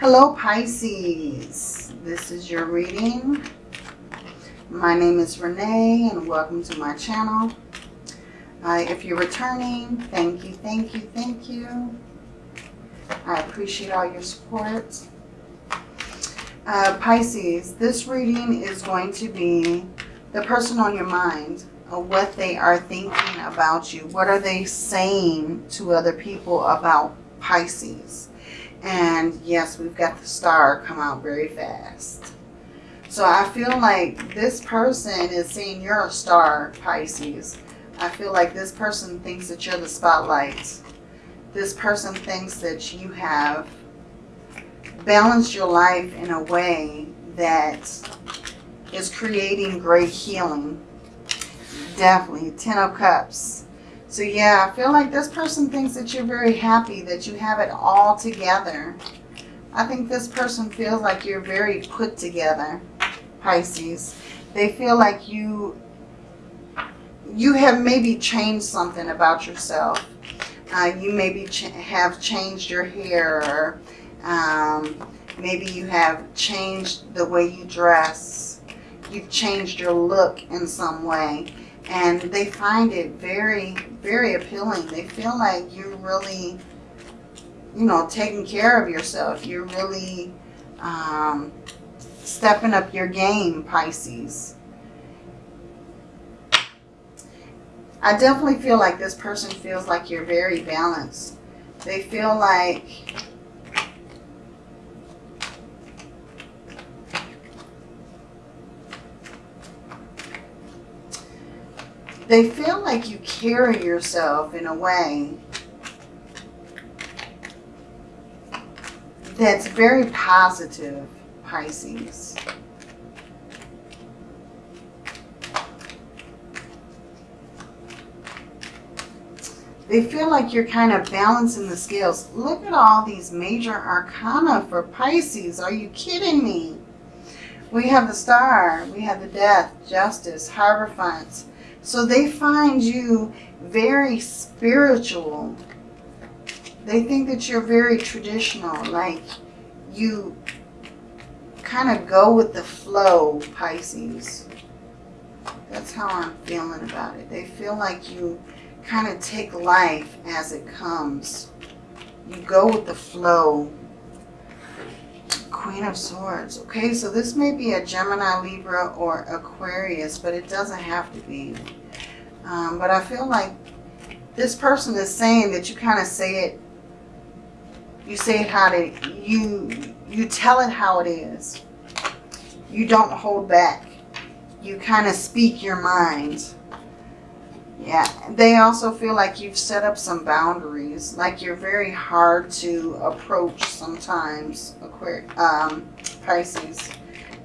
Hello Pisces, this is your reading. My name is Renee and welcome to my channel. Uh, if you're returning, thank you, thank you, thank you. I appreciate all your support. Uh, Pisces, this reading is going to be the person on your mind, what they are thinking about you. What are they saying to other people about Pisces? And yes, we've got the star come out very fast. So I feel like this person is saying you're a star, Pisces. I feel like this person thinks that you're the spotlight. This person thinks that you have balanced your life in a way that is creating great healing. Definitely. Ten of Cups. So yeah, I feel like this person thinks that you're very happy, that you have it all together. I think this person feels like you're very put together, Pisces. They feel like you you have maybe changed something about yourself. Uh, you maybe ch have changed your hair or um, maybe you have changed the way you dress. You've changed your look in some way and they find it very, very appealing. They feel like you're really, you know, taking care of yourself. You're really um, stepping up your game, Pisces. I definitely feel like this person feels like you're very balanced. They feel like they feel like you carry yourself in a way that's very positive, Pisces. They feel like you're kind of balancing the scales. Look at all these major arcana for Pisces. Are you kidding me? We have the star, we have the death, justice, hierophant, so they find you very spiritual. They think that you're very traditional, like you kind of go with the flow, Pisces. That's how I'm feeling about it. They feel like you kind of take life as it comes. You go with the flow. Queen of Swords. Okay, so this may be a Gemini, Libra, or Aquarius, but it doesn't have to be. Um, but I feel like this person is saying that you kind of say it, you say it how to, you, you tell it how it is. You don't hold back. You kind of speak your mind. Yeah, they also feel like you've set up some boundaries, like you're very hard to approach sometimes, um, Pisces.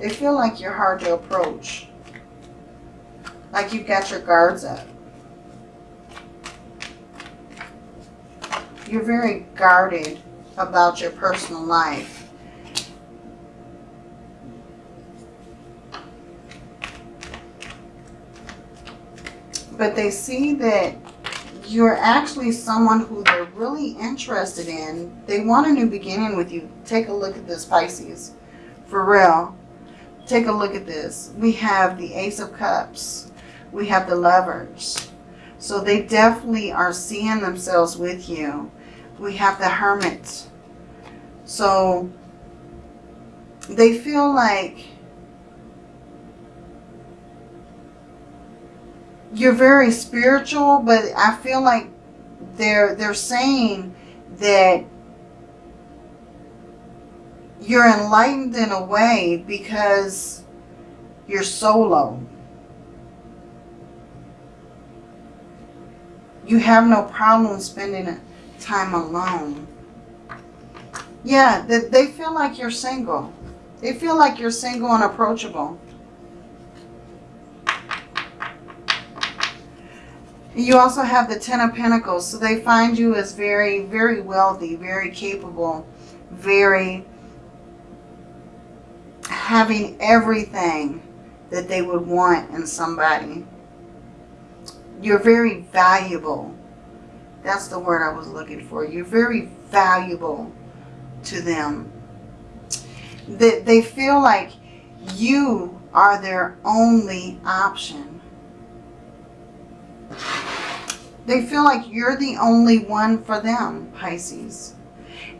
They feel like you're hard to approach, like you've got your guards up. You're very guarded about your personal life. But they see that you're actually someone who they're really interested in. They want a new beginning with you. Take a look at this, Pisces. For real. Take a look at this. We have the Ace of Cups. We have the Lovers. So they definitely are seeing themselves with you. We have the Hermit. So they feel like you're very spiritual, but I feel like they're they're saying that you're enlightened in a way because you're solo. You have no problem spending time alone. Yeah, they feel like you're single. They feel like you're single and approachable. You also have the Ten of Pentacles. So they find you as very, very wealthy, very capable, very having everything that they would want in somebody. You're very valuable. That's the word I was looking for. You're very valuable to them. They, they feel like you are their only option. They feel like you're the only one for them, Pisces.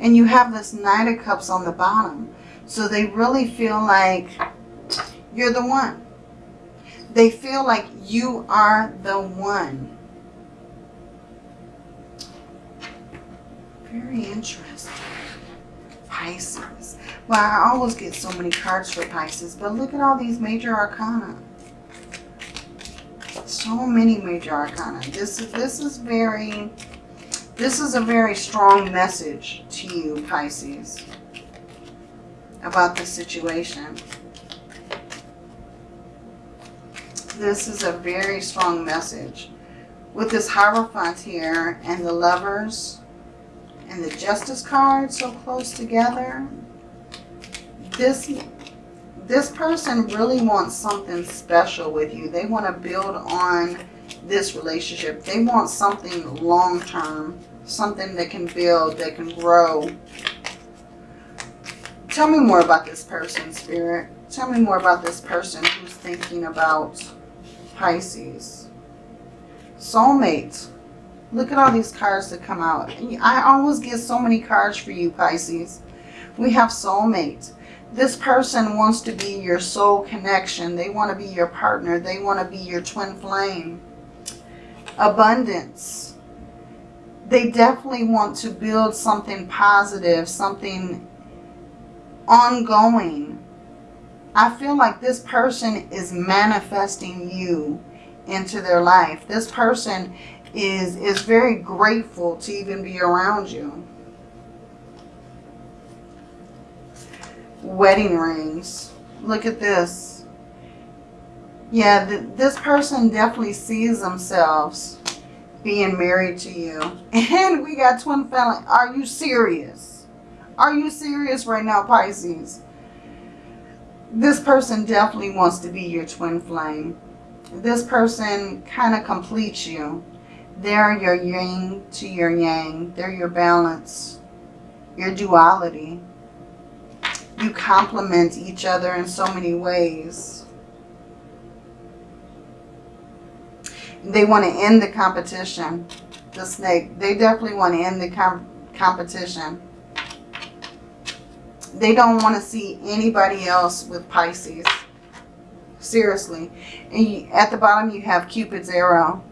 And you have this Knight of Cups on the bottom. So they really feel like you're the one. They feel like you are the one. Very interesting. Pisces. Well, I always get so many cards for Pisces, but look at all these major arcana. So many major arcana. This is this is very this is a very strong message to you, Pisces, about the situation. This is a very strong message. With this Hierophant here and the Lovers and the Justice card so close together, this this person really wants something special with you. They want to build on this relationship. They want something long-term, something that can build, that can grow. Tell me more about this person, Spirit. Tell me more about this person who's thinking about Pisces. Soulmate. Look at all these cards that come out. I always get so many cards for you, Pisces. We have soulmate. This person wants to be your soul connection. They want to be your partner. They want to be your twin flame. Abundance. They definitely want to build something positive, something ongoing. I feel like this person is manifesting you into their life. This person is, is very grateful to even be around you. Wedding rings. Look at this. Yeah, th this person definitely sees themselves being married to you. And we got twin family. Are you serious? Are you serious right now, Pisces? this person definitely wants to be your twin flame. This person kind of completes you. They're your yin to your yang. They're your balance, your duality. You complement each other in so many ways. They want to end the competition. The snake. They definitely want to end the com competition. They don't want to see anybody else with Pisces. Seriously. And you, at the bottom you have Cupid's arrow.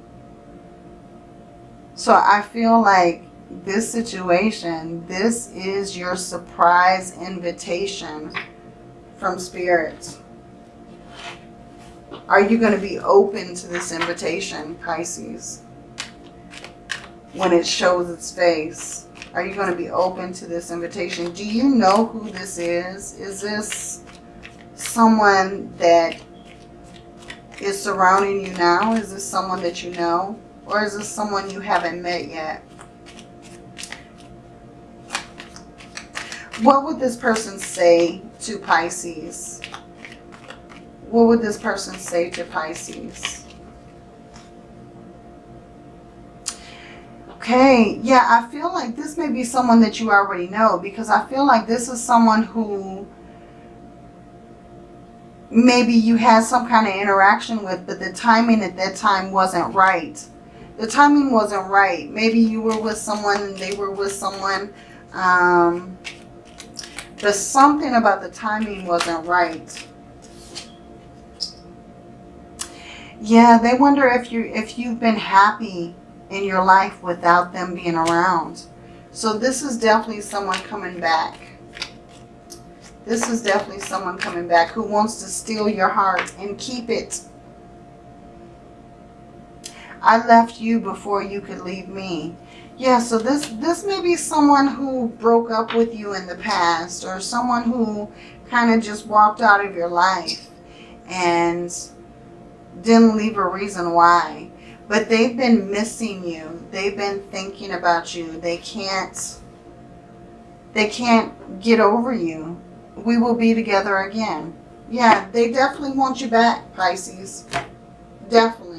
So I feel like this situation, this is your surprise invitation from Spirit. Are you going to be open to this invitation, Pisces? When it shows its face. Are you going to be open to this invitation? Do you know who this is? Is this someone that is surrounding you now? Is this someone that you know? Or is this someone you haven't met yet? What would this person say to Pisces? What would this person say to Pisces? Okay, yeah, I feel like this may be someone that you already know because I feel like this is someone who maybe you had some kind of interaction with, but the timing at that time wasn't right. The timing wasn't right. Maybe you were with someone and they were with someone. Um, but something about the timing wasn't right. Yeah, they wonder if you if you've been happy in your life without them being around. So this is definitely someone coming back. This is definitely someone coming back who wants to steal your heart and keep it. I left you before you could leave me. Yeah, so this, this may be someone who broke up with you in the past or someone who kind of just walked out of your life and didn't leave a reason why. But they've been missing you. They've been thinking about you. They can't, they can't get over you. We will be together again. Yeah, they definitely want you back, Pisces. Definitely.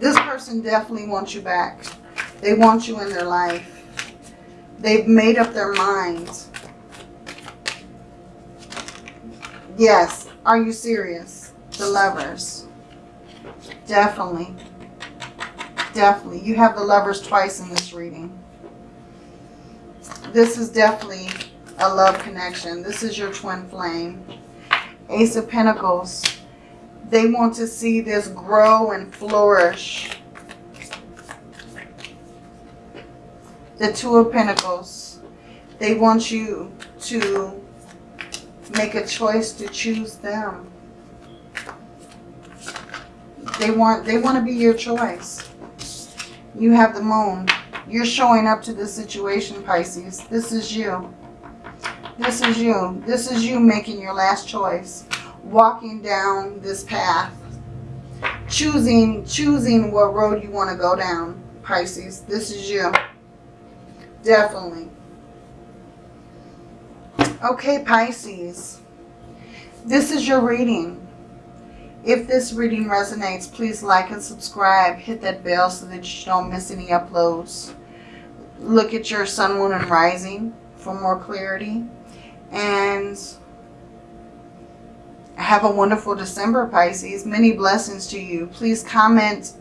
This person definitely wants you back. They want you in their life. They've made up their minds. Yes. Are you serious? The lovers. Definitely. Definitely. You have the lovers twice in this reading. This is definitely a love connection. This is your twin flame. Ace of Pentacles. They want to see this grow and flourish. The Two of Pentacles. They want you to make a choice to choose them. They want they want to be your choice. You have the moon. You're showing up to this situation, Pisces. This is you. This is you. This is you making your last choice. Walking down this path. Choosing, choosing what road you want to go down, Pisces. This is you. Definitely. Okay, Pisces. This is your reading. If this reading resonates, please like and subscribe. Hit that bell so that you don't miss any uploads. Look at your sun, moon, and rising for more clarity. And have a wonderful December, Pisces. Many blessings to you. Please comment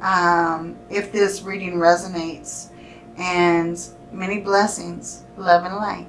um, if this reading resonates. And many blessings. Love and light.